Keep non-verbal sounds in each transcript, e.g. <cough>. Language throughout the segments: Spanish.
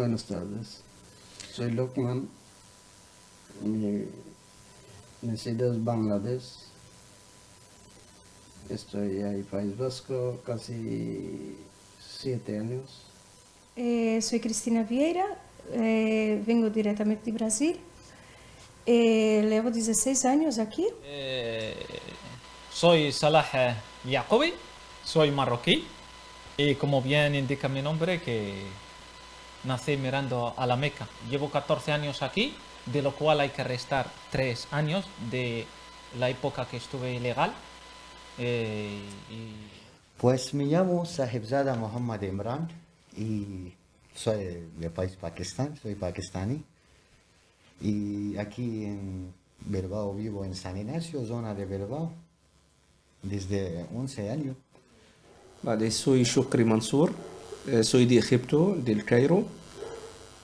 Buenas tardes. Soy Lokman. Mi nacido es Bangladesh. Estoy ahí País Vasco casi siete años. Eh, soy Cristina Vieira, eh, vengo directamente de Brasil. Eh, llevo 16 años aquí. Eh, soy Salah Yacobi, soy marroquí y como bien indica mi nombre que nací mirando a la Meca. Llevo 14 años aquí, de lo cual hay que restar 3 años de la época que estuve ilegal. Eh, y Pues me llamo Sahibzada Muhammad Imran y soy del país Pakistán, soy pakistaní. Y aquí en Bilbao vivo en San Ignacio, zona de Bilbao, desde 11 años. Vale, soy Shukri Mansur, soy de Egipto, del Cairo.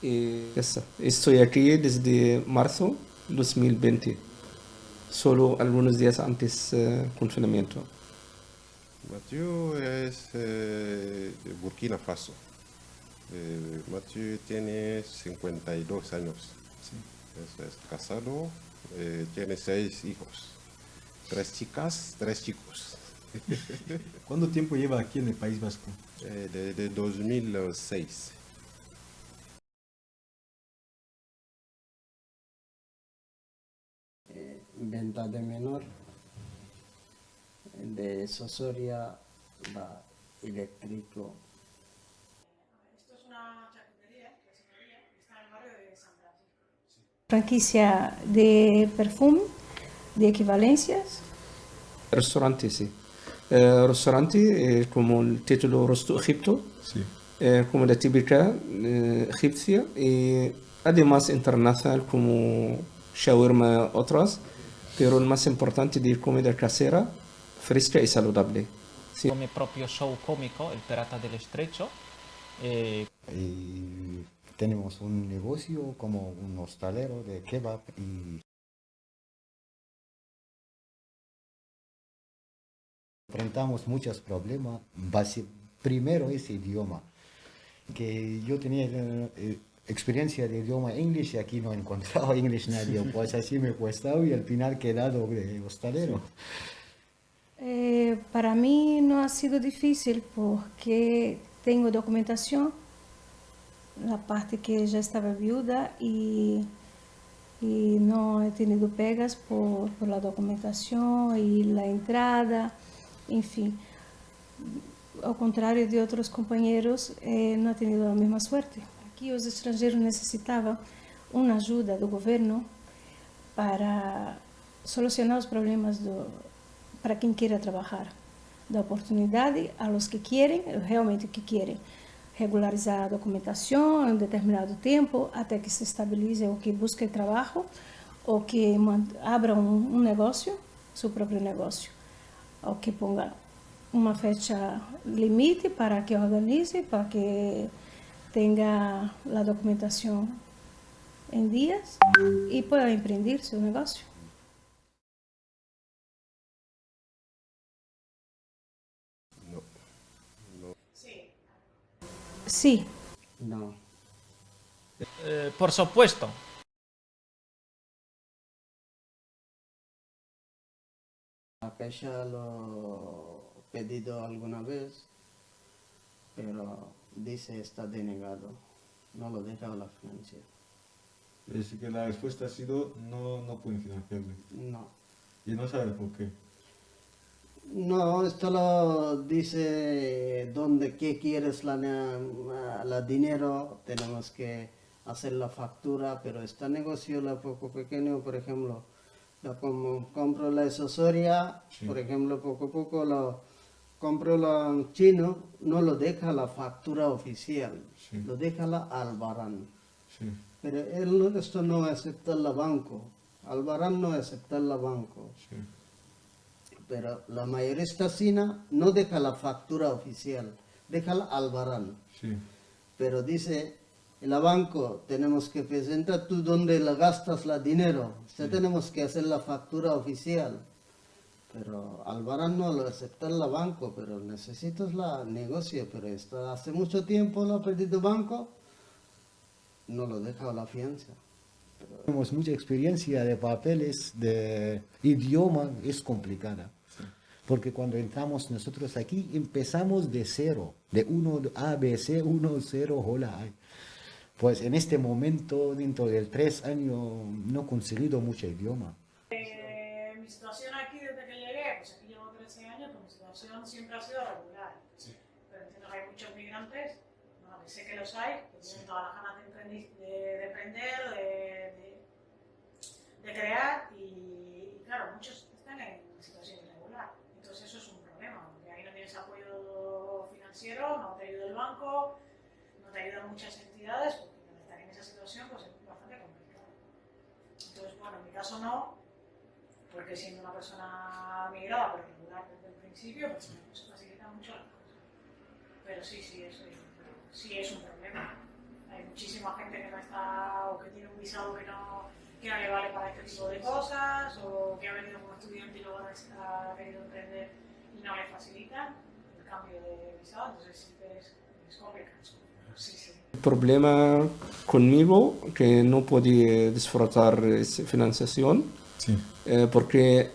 Y ya está. Estoy aquí desde marzo 2020, solo algunos días antes del confinamiento. Mathieu es eh, de Burkina Faso. Eh, Mathieu tiene 52 años. Es, es casado, eh, tiene seis hijos. Tres chicas, tres chicos. ¿Cuánto tiempo lleva aquí en el País Vasco? Eh, Desde 2006. Venta de menor. De Sosoria va eléctrico. Franquicia de perfume, de equivalencias. Restaurante, sí. Eh, restaurante, eh, como el título Rosto Egipto, Sí. eh, como la típica eh, egipcia, y además internacional como shawarma otras, pero el más importante de comida casera, fresca y saludable. Sí. con mi propio show cómico, El Pirata del Estrecho. eh, Y tenemos un negocio como un hostalero de kebab y enfrentamos muchos problemas. Primero ese idioma, que yo tenía eh, experiencia de idioma inglés y aquí no encontraba <laughs> inglés nadie, <laughs> pues así me costaba y al final quedado de hostalero. Eh, para mí no ha sido difícil porque tengo documentación, la parte que ya estaba viuda y, y no he tenido pegas por, por la documentación y la entrada, enfim, ao contrário de outros companheiros, eh, no ha tenido a mesma suerte. Aquí los extranjeros necesitaban uma ajuda do governo para solucionar os problemas do, para quem quiera trabalhar, Da oportunidade a los que quieren, realmente que quieren, regularizar a documentação, um determinado tempo até que se estabilize ou que busque trabalho ou que abra um negócio, seu próprio negócio. Ou que ponga uma fecha limite para que organize, para que tenha a documentação em dias e pueda empreender seu negócio. No. Sí, No. eh, por supuesto, Queja lo he pedido alguna vez, pero dice está denegado. No lo deja la financiera. Es que la respuesta ha sido no, no pueden financiarle. No. Y no sabe por qué. No, esto lo dice donde qué quieres la, la dinero, tenemos que hacer la factura, pero este negocio la poco pequeño, por ejemplo, la como compro la asesoría, Sí. por ejemplo, poco a poco lo compro en chino, no lo deja la factura oficial, Sí. lo deja la albarán. Sí. Pero él esto no acepta la banco, albarán no acepta la banco. Pero la mayorista china no deja la factura oficial, deja la albarán. Pero dice, en la banco tenemos que presentar tú donde la gastas la dinero, ya tenemos que hacer la factura oficial. Pero albarán no lo acepta la banco, pero necesitas la negocio, pero está hace mucho tiempo lo ha perdido banco, no lo deja la fianza. Tenemos mucha experiencia de papeles, de idioma, es complicada. Porque cuando entramos nosotros aquí, empezamos de cero, de 1, A, B, C, 1, 0, hola. Pues en este momento, dentro del tres años, no he conseguido mucho idioma. Eh, mi situación aquí desde que llegué, pues aquí llevo 13 años, pues mi situación siempre ha sido regular. Pero entiendo que hay muchos migrantes, bueno, que sé que los hay, que tienen todas las ganas de, de, de emprender, de, de- de crear y, y claro, muchos están en situación irregular. Entonces eso es un problema, porque ahí no tienes apoyo financiero, no te ayuda el banco, no te ayudan muchas entidades, porque al estar en esa situación pues es bastante complicado. Entonces, bueno, en mi caso no, porque siendo una persona migrada, pero regular desde el principio, pues me se facilita mucho las cosas. Pero sí, sí, eso es, sí es un problema. Hay muchísima gente que no está, o que tiene un visado que no, que no le vale para este tipo de cosas, o que ha venido como estudiante y luego ha querido emprender y no le facilitan el cambio de visado, entonces sí que es, es complicado. El problema conmigo que no podía disfrutar esa financiación Sí. eh, porque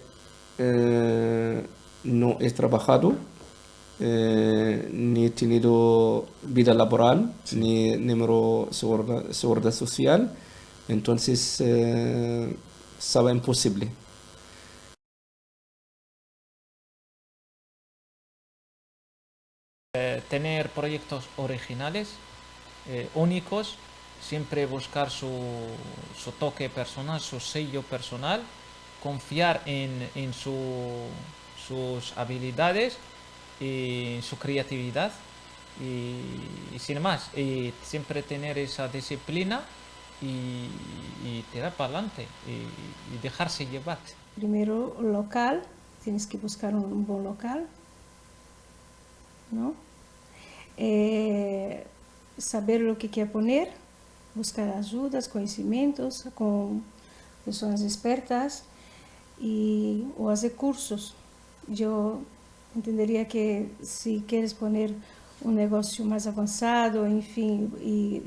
eh, no he trabajado, eh, ni he tenido vida laboral, ni número seguridad, seguridad social, entonces eh, estaba imposible. Eh, tener proyectos originales, eh, únicos, siempre buscar su, su toque personal, su sello personal, confiar en, en su- sus habilidades y su creatividad y, sin más, y siempre tener esa disciplina y, tirar para adelante y, dejarse llevar. Primero local, tienes que buscar un, un buen local, ¿no? Eh, saber lo que quer poner, buscar ayudas, conhecimentos con personas expertas y o hacer cursos. Yo entendería que si quieres poner un negocio más avanzado, enfim, e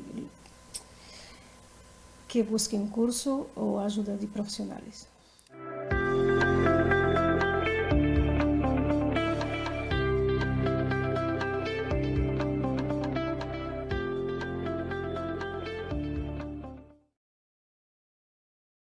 que busque um curso ou ajuda de profissionais.